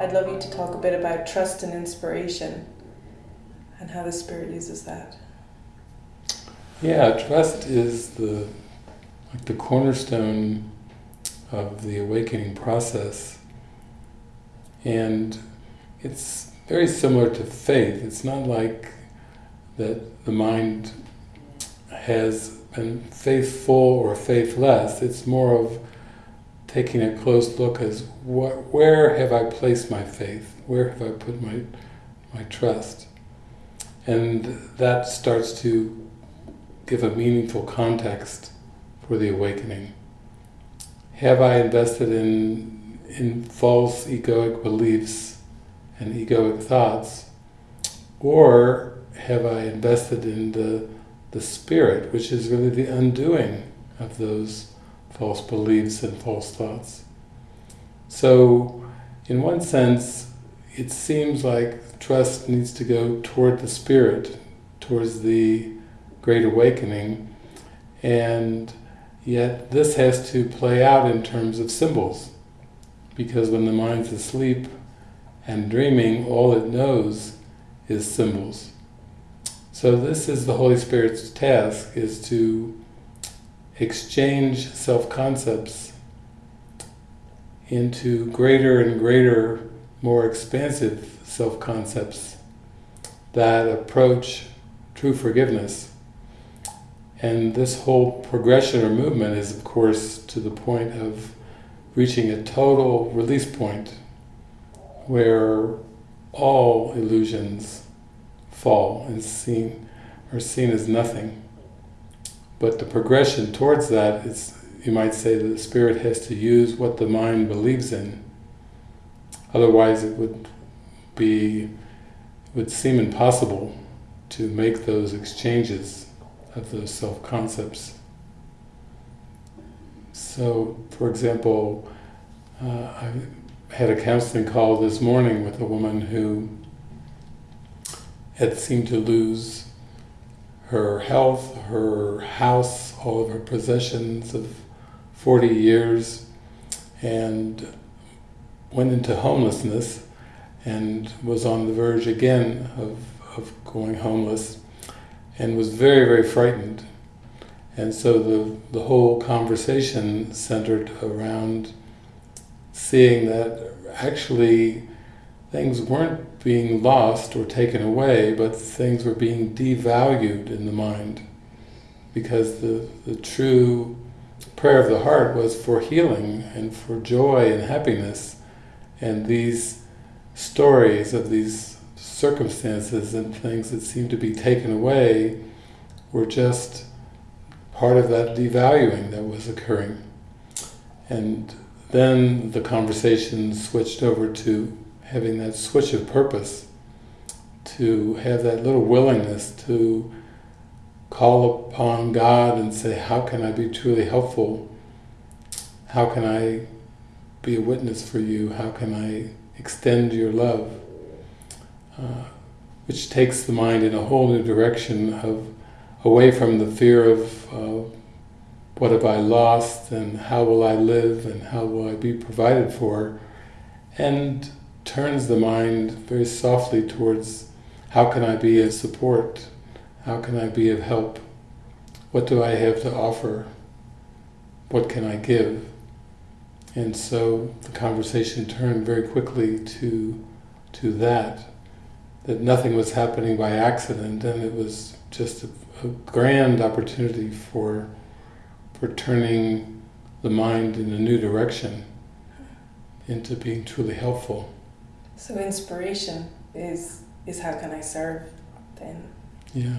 I'd love you to talk a bit about trust and inspiration and how the Spirit uses that. Yeah, trust is the like the cornerstone of the awakening process. And it's very similar to faith. It's not like that the mind has been faithful or faithless. It's more of taking a close look as what, where have I placed my faith? Where have I put my, my trust? And that starts to give a meaningful context for the awakening. Have I invested in, in false egoic beliefs and egoic thoughts? Or have I invested in the, the spirit, which is really the undoing of those false beliefs and false thoughts? So, in one sense, it seems like trust needs to go toward the spirit, towards the great awakening, and yet this has to play out in terms of symbols, because when the mind's asleep and dreaming, all it knows is symbols. So this is the Holy Spirit's task, is to exchange self-concepts into greater and greater, more expansive self-concepts that approach true forgiveness. And this whole progression or movement is of course to the point of reaching a total release point where all illusions fall and seen are seen as nothing. But the progression towards that is, you might say, that the spirit has to use what the mind believes in. Otherwise, it would be, it would seem impossible to make those exchanges of those self-concepts. So, for example, uh, I had a counseling call this morning with a woman who had seemed to lose her health, her house, all of her possessions of 40 years, and went into homelessness and was on the verge again of, of going homeless and was very, very frightened. And so the, the whole conversation centered around seeing that actually things weren't being lost or taken away, but things were being devalued in the mind. Because the, the true prayer of the heart was for healing and for joy and happiness. And these stories of these circumstances and things that seemed to be taken away were just part of that devaluing that was occurring. And then the conversation switched over to having that switch of purpose, to have that little willingness to call upon God and say, how can I be truly helpful? How can I be a witness for you? How can I extend your love? Uh, which takes the mind in a whole new direction of away from the fear of uh, what have I lost and how will I live and how will I be provided for and turns the mind very softly towards how can I be of support, how can I be of help, what do I have to offer, what can I give. And so the conversation turned very quickly to, to that, that nothing was happening by accident and it was just a, a grand opportunity for, for turning the mind in a new direction into being truly helpful. So inspiration is is how can I serve then? Yeah.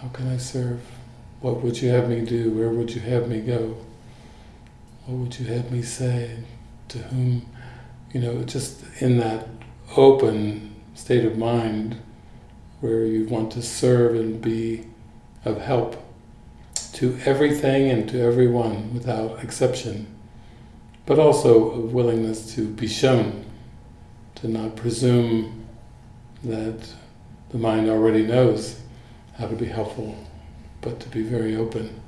How can I serve? What would you have me do? Where would you have me go? What would you have me say? To whom? You know, just in that open state of mind where you want to serve and be of help to everything and to everyone without exception, but also a willingness to be shown to not presume that the mind already knows how to be helpful, but to be very open.